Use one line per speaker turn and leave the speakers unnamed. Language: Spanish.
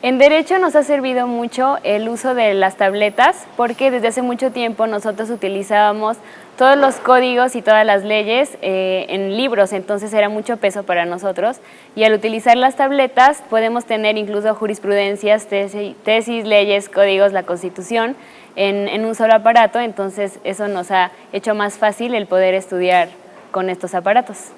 En Derecho nos ha servido mucho el uso de las tabletas porque desde hace mucho tiempo nosotros utilizábamos todos los códigos y todas las leyes eh, en libros, entonces era mucho peso para nosotros y al utilizar las tabletas podemos tener incluso jurisprudencias, tesis, leyes, códigos, la constitución en un solo aparato, entonces eso nos ha hecho más fácil el poder estudiar con estos aparatos.